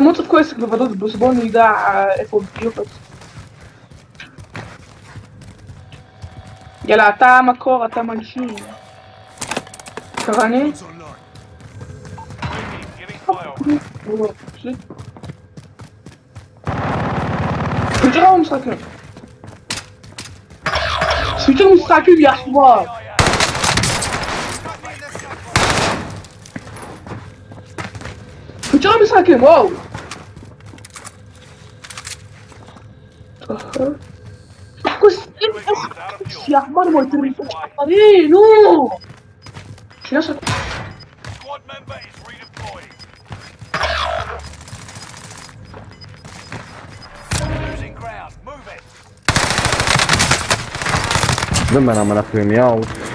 Monstro ficou esse elevador do Bruce Banner e da Apple Gilbert. יאללה, אתה המקור, אתה מנשים. קרני? סוויצ'ר הוא משחקים. סוויצ'ר משחקים, יא חבר! Pajama second, whoa! Uh huh. Yeah, man, my three. Hey, no! Squad member is redeployed. Losing ground, move it. The man, I'm gonna na me miał.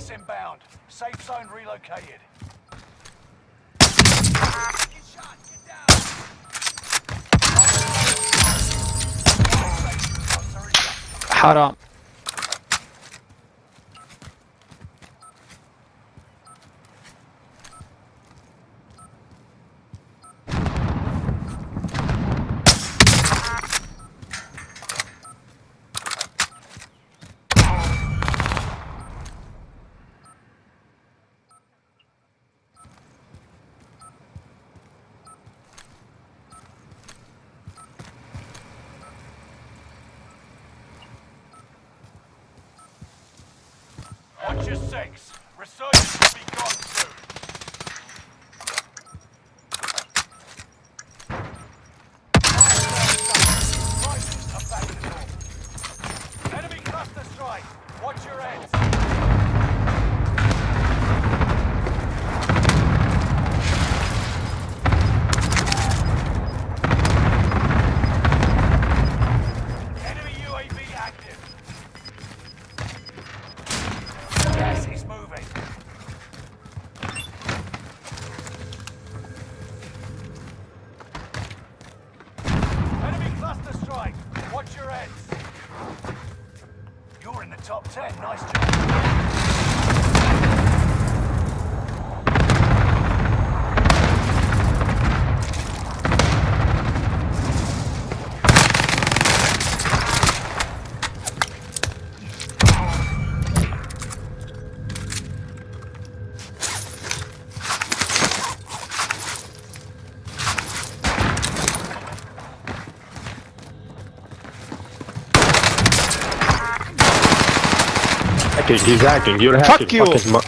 gas inbound. Safe zone relocated. Get shot. Get down. حرام Watch your six. Resurgence will be top ten. Nice job. Hacking, he's hacking, you're hacking. Fuck you. his mo-